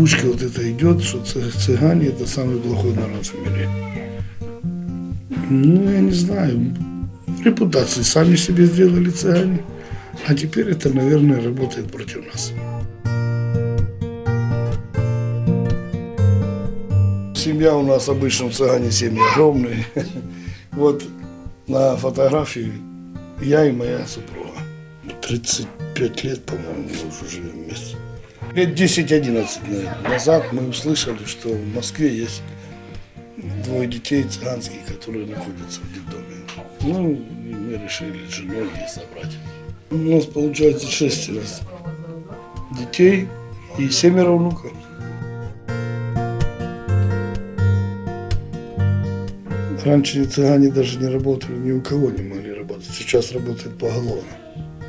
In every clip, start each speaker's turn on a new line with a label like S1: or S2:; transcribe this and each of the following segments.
S1: озвучка вот это идет, что цы- цыгане это самый плохой народ в мире. Ну, я не знаю. Репутацию сами себе сделали цыгане. А теперь это, наверное, работает против нас. Семья у нас обычно в цыгане семьи огромные. Вот на фотографии я и моя супруга. 35 лет, по-моему, мы уже живем вместе. Лет 10-11 наверное, назад мы услышали, что в Москве есть двое детей цыганских, которые находятся в детдоме. Ну, и мы решили с женой их собрать. У нас получается шестеро детей и семеро внуков. Раньше цыгане даже не работали, ни у кого не могли работать. Сейчас работают поголовно.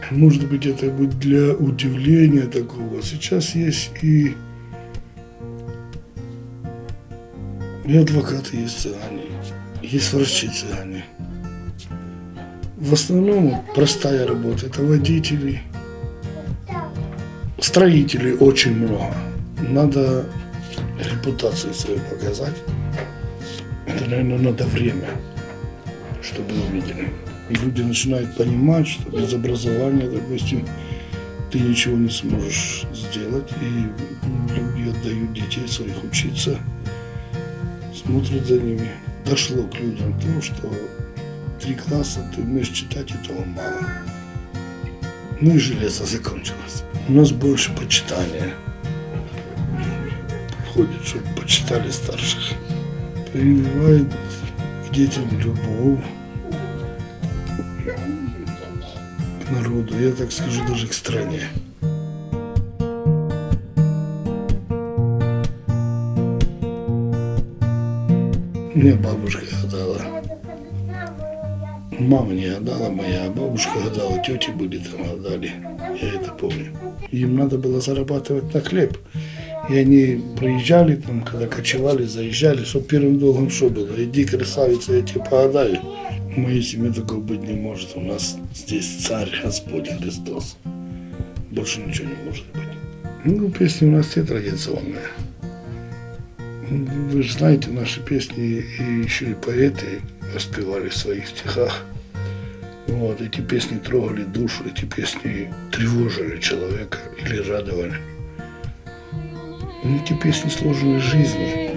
S1: Может быть, это будет для удивления такого. Сейчас есть и, и адвокаты есть цыгане, есть врачи цыгане. В основном простая работа. Это водители, строителей очень много. Надо репутацию свою показать. Это, наверное, надо время, чтобы увидели. И люди начинают понимать, что без образования, допустим, ты ничего не сможешь сделать. И люди отдают детей своих учиться, смотрят за ними. Дошло к людям то, что три класса ты умеешь читать, этого мало. Ну и железо закончилось. У нас больше почитания. Ходит, чтобы почитали старших прививает к детям любовь к народу, я так скажу, даже к стране. Мне бабушка гадала. Мама не гадала моя, а бабушка гадала, тети были там гадали. Я это помню. Им надо было зарабатывать на хлеб. И они приезжали там, когда кочевали, заезжали, что первым долгом что было? Иди, красавица, я тебе погадаю. В моей семье такого быть не может. У нас здесь царь Господь Христос. Больше ничего не может быть. Ну, песни у нас все традиционные. Вы же знаете, наши песни и еще и поэты воспевали в своих стихах. Вот, эти песни трогали душу, эти песни тревожили человека или радовали. Эти песни сложены из жизни.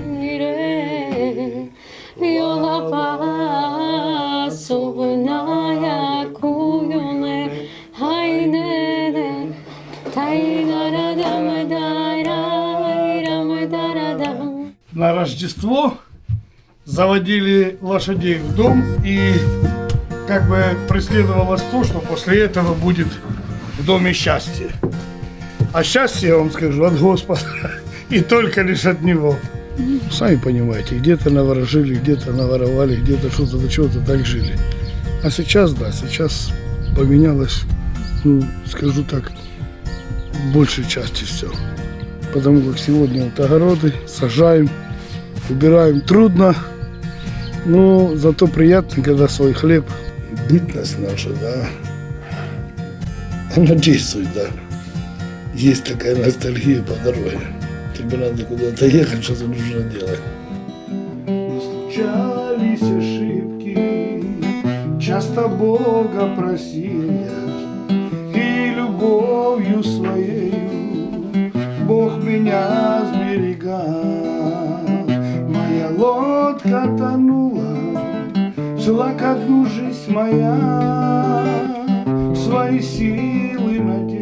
S1: На Рождество заводили лошадей в дом и как бы преследовалось то, что после этого будет в доме счастье. А счастье, я вам скажу, от Господа и только лишь от Него. Сами понимаете, где-то наворожили, где-то наворовали, где-то что-то до чего-то так жили. А сейчас, да, сейчас поменялось, ну, скажу так, большей части все. Потому как сегодня вот огороды сажаем, убираем трудно, но зато приятно, когда свой хлеб. Бытность наша, да, она действует, да. Есть такая ностальгия по дороге. Тебе надо куда-то ехать, что-то нужно делать. Случались ошибки, часто Бога просил я, Меня сберегал. Моя лодка тонула, шла ко дну жизнь моя, Свои силы надеясь